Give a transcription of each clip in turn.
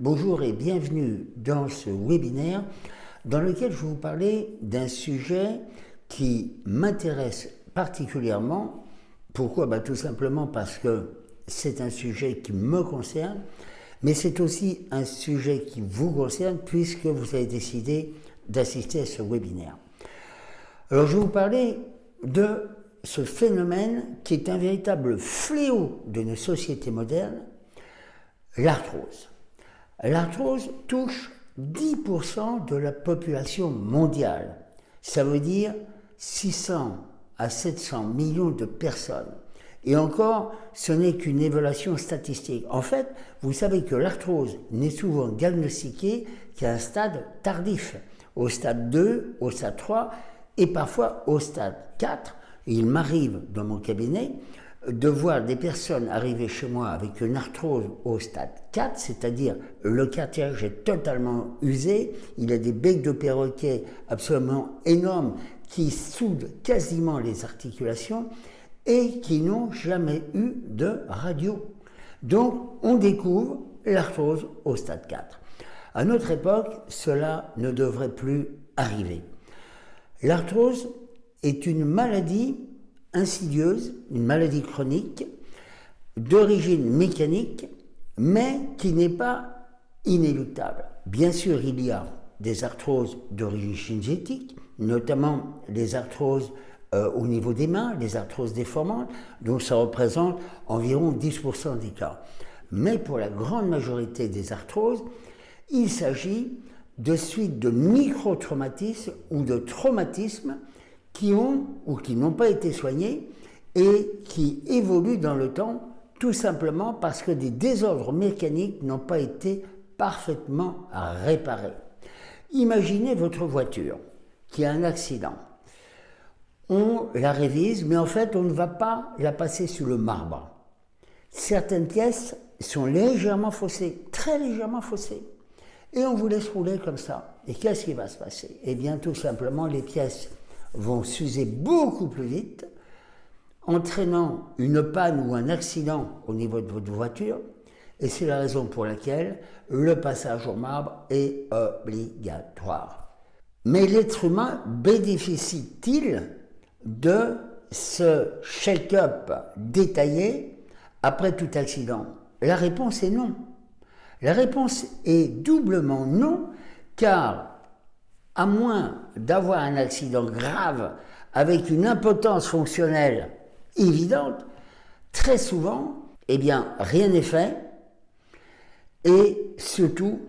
Bonjour et bienvenue dans ce webinaire dans lequel je vais vous parler d'un sujet qui m'intéresse particulièrement. Pourquoi? Bah, Tout simplement parce que c'est un sujet qui me concerne, mais c'est aussi un sujet qui vous concerne puisque vous avez décidé d'assister à ce webinaire. Alors je vais vous parler de ce phénomène qui est un véritable fléau de nos sociétés modernes, l'arthrose. L'arthrose touche 10% de la population mondiale. Ça veut dire 600 à 700 millions de personnes. Et encore, ce n'est qu'une évaluation statistique. En fait, vous savez que l'arthrose n'est souvent diagnostiquée qu'à un stade tardif, au stade 2, au stade 3 et parfois au stade 4. Il m'arrive dans mon cabinet de voir des personnes arriver chez moi avec une arthrose au stade 4, c'est-à-dire le cartilage est totalement usé, il a des becs de perroquet absolument énormes qui soudent quasiment les articulations et qui n'ont jamais eu de radio. Donc on découvre l'arthrose au stade 4. À notre époque, cela ne devrait plus arriver. L'arthrose est une maladie insidieuse, une maladie chronique d'origine mécanique, mais qui n'est pas inéluctable. Bien sûr, il y a des arthroses d'origine génétique, notamment les arthroses euh, au niveau des mains, les arthroses déformantes, donc ça représente environ 10% des cas. Mais pour la grande majorité des arthroses, il s'agit de suites de micro-traumatismes ou de traumatismes qui ont ou qui n'ont pas été soignés et qui évoluent dans le temps tout simplement parce que des désordres mécaniques n'ont pas été parfaitement réparés. Imaginez votre voiture qui a un accident. On la révise, mais en fait, on ne va pas la passer sous le marbre. Certaines pièces sont légèrement faussées, très légèrement faussées. Et on vous laisse rouler comme ça. Et qu'est-ce qui va se passer? Eh bien, tout simplement, les pièces vont s'user beaucoup plus vite, entraînant une panne ou un accident au niveau de votre voiture, et c'est la raison pour laquelle le passage au marbre est obligatoire. Mais l'être humain bénéficie-t-il de ce check-up détaillé après tout accident? La réponse est non. La réponse est doublement non, car à moins d'avoir un accident grave avec une impotence fonctionnelle évidente, très souvent, eh rien n'est fait. Et surtout,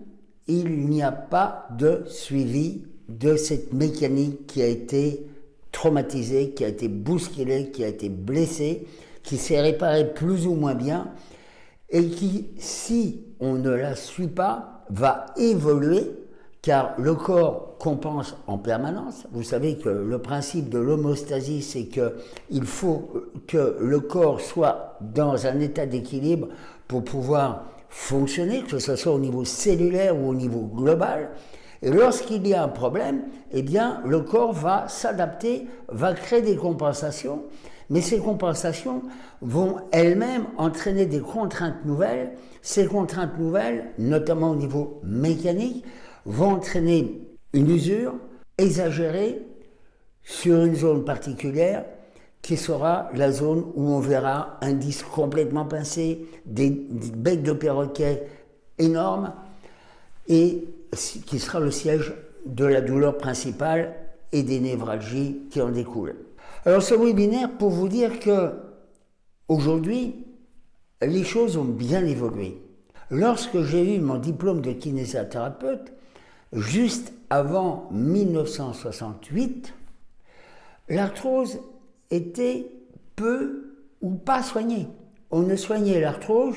il n'y a pas de suivi de cette mécanique qui a été traumatisée, qui a été bousculée, qui a été blessée, qui s'est réparée plus ou moins bien et qui, si on ne la suit pas, va évoluer car le corps compense en permanence. Vous savez que le principe de l'homostasie, c'est qu'il faut que le corps soit dans un état d'équilibre pour pouvoir fonctionner, que ce soit au niveau cellulaire ou au niveau global. Et lorsqu'il y a un problème, eh bien, le corps va s'adapter, va créer des compensations, mais ces compensations vont elles-mêmes entraîner des contraintes nouvelles. Ces contraintes nouvelles, notamment au niveau mécanique, vont entraîner une usure exagérée sur une zone particulière qui sera la zone où on verra un disque complètement pincé, des, becs de perroquet énormes, et qui sera le siège de la douleur principale et des névralgies qui en découlent. Alors ce webinaire pour vous dire que aujourd'hui, les choses ont bien évolué. Lorsque j'ai eu mon diplôme de kinésithérapeute, juste avant 1968, l'arthrose était peu ou pas soignée. On ne soignait l'arthrose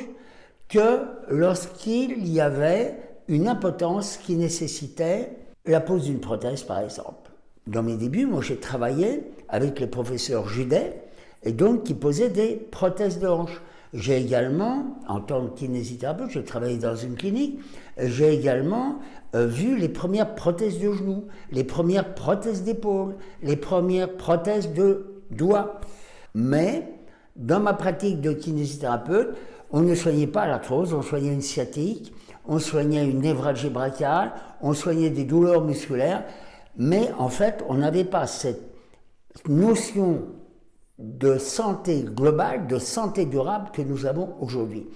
que lorsqu'il y avait une impotence qui nécessitait la pose d'une prothèse, par exemple. Dans mes débuts, moi, j'ai travaillé avec le professeur Judet, et donc qui posait des prothèses de hanche. J'ai également, en tant que kinésithérapeute, j'ai travaillé dans une clinique, j'ai également euh, vu les premières prothèses de genoux, les premières prothèses d'épaule, les premières prothèses de doigts. Mais dans ma pratique de kinésithérapeute, on ne soignait pas l'arthrose, on soignait une sciatique, on soignait une névralgie brachiale, on soignait des douleurs musculaires, mais en fait, on n'avait pas cette notion de santé globale, de santé durable que nous avons aujourd'hui.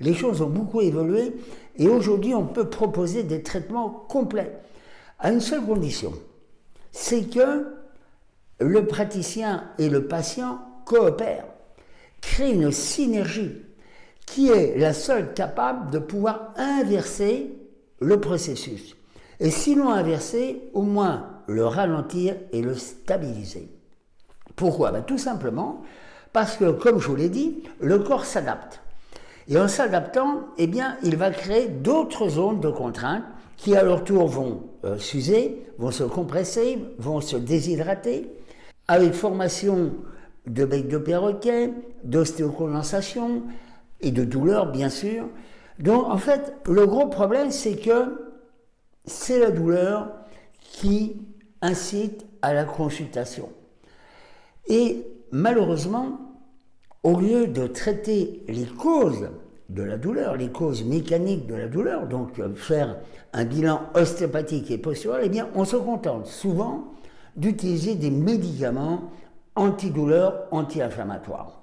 Les choses ont beaucoup évolué et aujourd'hui on peut proposer des traitements complets à une seule condition, c'est que le praticien et le patient coopèrent, créent une synergie qui est la seule capable de pouvoir inverser le processus. Et sinon inverser, au moins le ralentir et le stabiliser. Pourquoi? Ben, Tout simplement parce que, comme je vous l'ai dit, le corps s'adapte. Et en s'adaptant, eh il va créer d'autres zones de contrainte qui, à leur tour, vont euh, s'user, vont se compresser, vont se déshydrater, avec formation de bec de perroquet, d'ostéocondensation et de douleur, bien sûr. Donc, en fait, le gros problème, c'est que c'est la douleur qui incite à la consultation. Et malheureusement, au lieu de traiter les causes de la douleur, les causes mécaniques de la douleur, donc euh, faire un bilan ostéopathique et postural, eh bien, on se contente souvent d'utiliser des médicaments antidouleurs, anti-inflammatoires.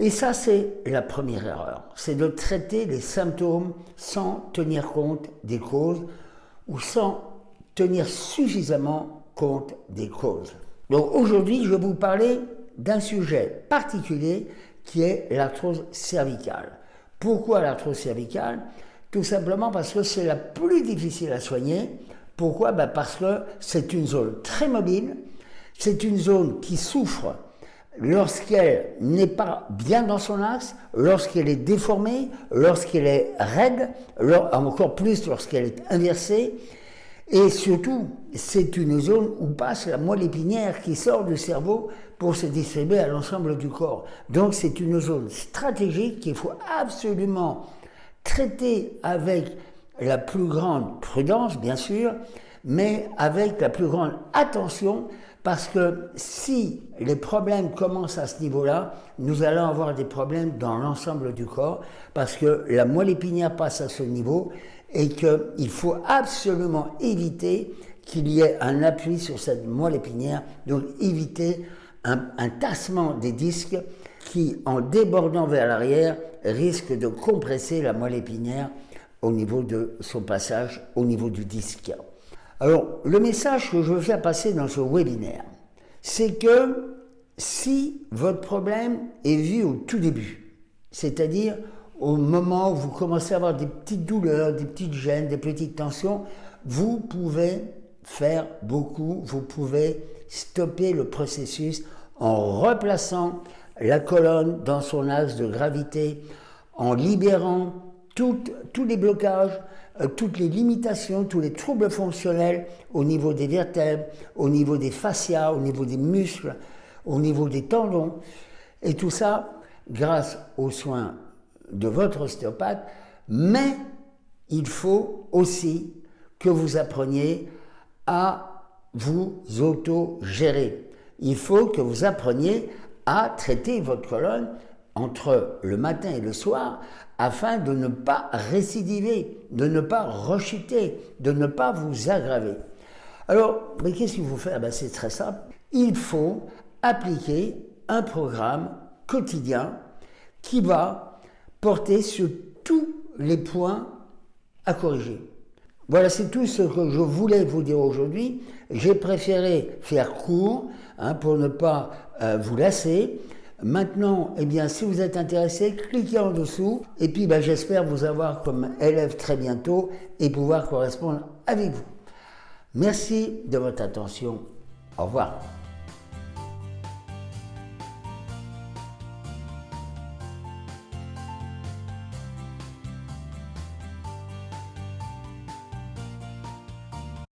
Et ça, c'est la première erreur, c'est de traiter les symptômes sans tenir compte des causes ou sans tenir suffisamment compte des causes. Donc aujourd'hui, je vais vous parler d'un sujet particulier qui est l'arthrose cervicale. Pourquoi l'arthrose cervicale? Tout simplement parce que c'est la plus difficile à soigner. Pourquoi? Ben Parce que c'est une zone très mobile, c'est une zone qui souffre lorsqu'elle n'est pas bien dans son axe, lorsqu'elle est déformée, lorsqu'elle est raide, encore plus lorsqu'elle est inversée, et surtout, c'est une zone où passe la moelle épinière qui sort du cerveau pour se distribuer à l'ensemble du corps. Donc c'est une zone stratégique qu'il faut absolument traiter avec la plus grande prudence, bien sûr, mais avec la plus grande attention, parce que si les problèmes commencent à ce niveau-là, nous allons avoir des problèmes dans l'ensemble du corps, parce que la moelle épinière passe à ce niveau et qu'il faut absolument éviter qu'il y ait un appui sur cette moelle épinière, donc éviter un, tassement des disques qui, en débordant vers l'arrière, risque de compresser la moelle épinière au niveau de son passage au niveau du disque. Alors, le message que je veux faire passer dans ce webinaire, c'est que si votre problème est vu au tout début, c'est-à-dire au moment où vous commencez à avoir des petites douleurs, des petites gênes, des petites tensions, vous pouvez faire beaucoup, vous pouvez stopper le processus en replaçant la colonne dans son axe de gravité, en libérant tous les blocages, euh, toutes les limitations, tous les troubles fonctionnels au niveau des vertèbres, au niveau des fascias, au niveau des muscles, au niveau des tendons, et tout ça grâce aux soins de votre ostéopathe, mais il faut aussi que vous appreniez à vous auto-gérer. Il faut que vous appreniez à traiter votre colonne entre le matin et le soir afin de ne pas récidiver, de ne pas rechuter, de ne pas vous aggraver. Alors, mais qu'est-ce qu'il faut faire? Ben, C'est très simple. Il faut appliquer un programme quotidien qui va porter sur tous les points à corriger. Voilà, c'est tout ce que je voulais vous dire aujourd'hui. J'ai préféré faire court hein, pour ne pas euh, vous lasser. Maintenant, eh bien, si vous êtes intéressé, cliquez en dessous. Et puis, ben, j'espère vous avoir comme élève très bientôt et pouvoir correspondre avec vous. Merci de votre attention. Au revoir.